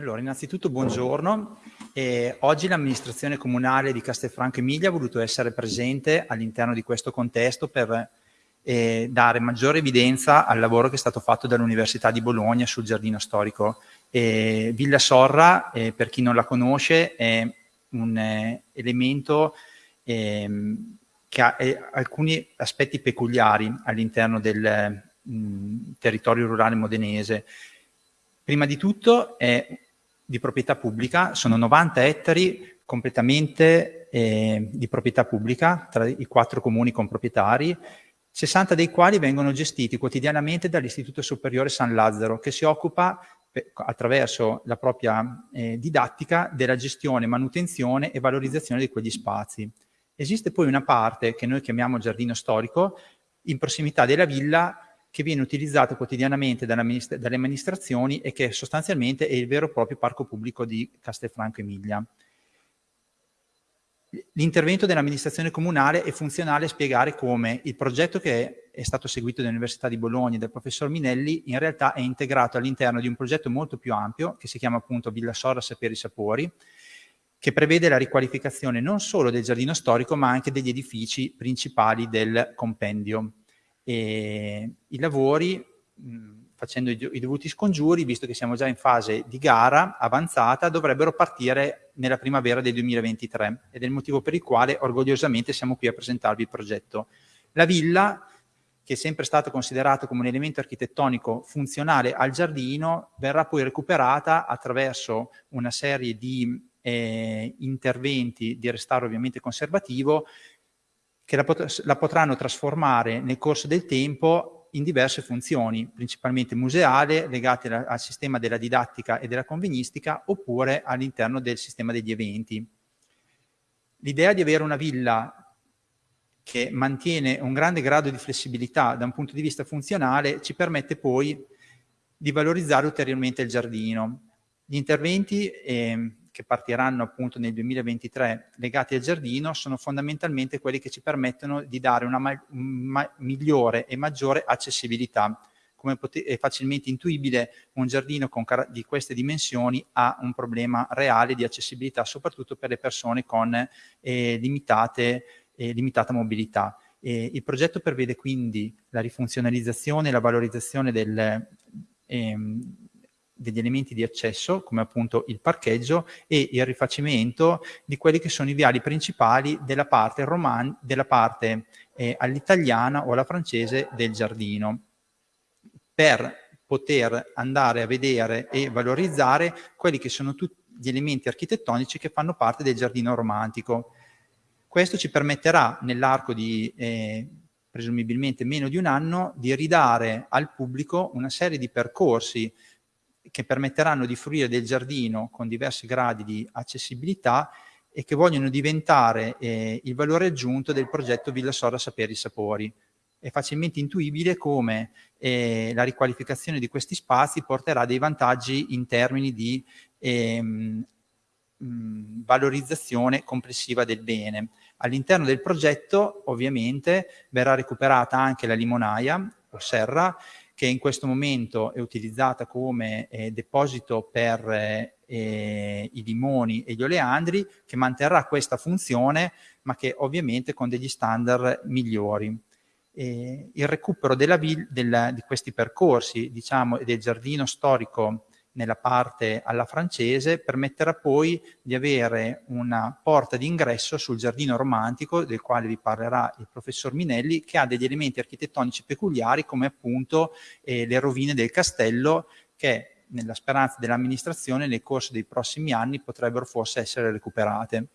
Allora, innanzitutto buongiorno. Eh, oggi l'amministrazione comunale di Castelfranco Emilia ha voluto essere presente all'interno di questo contesto per eh, dare maggiore evidenza al lavoro che è stato fatto dall'Università di Bologna sul giardino storico. Eh, Villa Sorra, eh, per chi non la conosce, è un eh, elemento ehm, che ha eh, alcuni aspetti peculiari all'interno del mh, territorio rurale modenese. Prima di tutto è di proprietà pubblica, sono 90 ettari completamente eh, di proprietà pubblica tra i quattro comuni con proprietari, 60 dei quali vengono gestiti quotidianamente dall'Istituto Superiore San Lazzaro, che si occupa attraverso la propria eh, didattica della gestione, manutenzione e valorizzazione di quegli spazi. Esiste poi una parte che noi chiamiamo giardino storico, in prossimità della villa, che viene utilizzato quotidianamente dalle amministrazioni e che sostanzialmente è il vero e proprio parco pubblico di Castelfranco Emilia. L'intervento dell'amministrazione comunale è funzionale a spiegare come il progetto che è stato seguito dall'Università di Bologna e dal professor Minelli in realtà è integrato all'interno di un progetto molto più ampio che si chiama appunto Villa Sorra Saperi Sapori che prevede la riqualificazione non solo del giardino storico ma anche degli edifici principali del compendio e I lavori, mh, facendo i, i dovuti scongiuri, visto che siamo già in fase di gara avanzata, dovrebbero partire nella primavera del 2023 ed è il motivo per il quale orgogliosamente siamo qui a presentarvi il progetto. La villa, che è sempre stato considerato come un elemento architettonico funzionale al giardino, verrà poi recuperata attraverso una serie di eh, interventi di restauro ovviamente conservativo che la, pot la potranno trasformare nel corso del tempo in diverse funzioni, principalmente museale, legate al sistema della didattica e della convegnistica, oppure all'interno del sistema degli eventi. L'idea di avere una villa che mantiene un grande grado di flessibilità da un punto di vista funzionale ci permette poi di valorizzare ulteriormente il giardino. Gli interventi eh, che partiranno appunto nel 2023 legati al giardino sono fondamentalmente quelli che ci permettono di dare una migliore e maggiore accessibilità. Come è facilmente intuibile, un giardino di queste dimensioni ha un problema reale di accessibilità, soprattutto per le persone con eh, limitate, eh, limitata mobilità. E il progetto prevede quindi la rifunzionalizzazione e la valorizzazione del, ehm, degli elementi di accesso, come appunto il parcheggio, e il rifacimento di quelli che sono i viali principali della parte, parte eh, all'italiana o alla francese del giardino, per poter andare a vedere e valorizzare quelli che sono tutti gli elementi architettonici che fanno parte del giardino romantico. Questo ci permetterà nell'arco di eh, presumibilmente meno di un anno di ridare al pubblico una serie di percorsi che permetteranno di fruire del giardino con diversi gradi di accessibilità e che vogliono diventare eh, il valore aggiunto del progetto Villa Sorra Saperi Sapori. È facilmente intuibile come eh, la riqualificazione di questi spazi porterà dei vantaggi in termini di ehm, mh, valorizzazione complessiva del bene. All'interno del progetto ovviamente verrà recuperata anche la limonaia o serra che in questo momento è utilizzata come eh, deposito per eh, i limoni e gli oleandri, che manterrà questa funzione, ma che ovviamente con degli standard migliori. Eh, il recupero della, della, di questi percorsi, diciamo, del giardino storico nella parte alla francese permetterà poi di avere una porta d'ingresso sul giardino romantico del quale vi parlerà il professor Minelli che ha degli elementi architettonici peculiari come appunto eh, le rovine del castello che nella speranza dell'amministrazione nel corso dei prossimi anni potrebbero forse essere recuperate.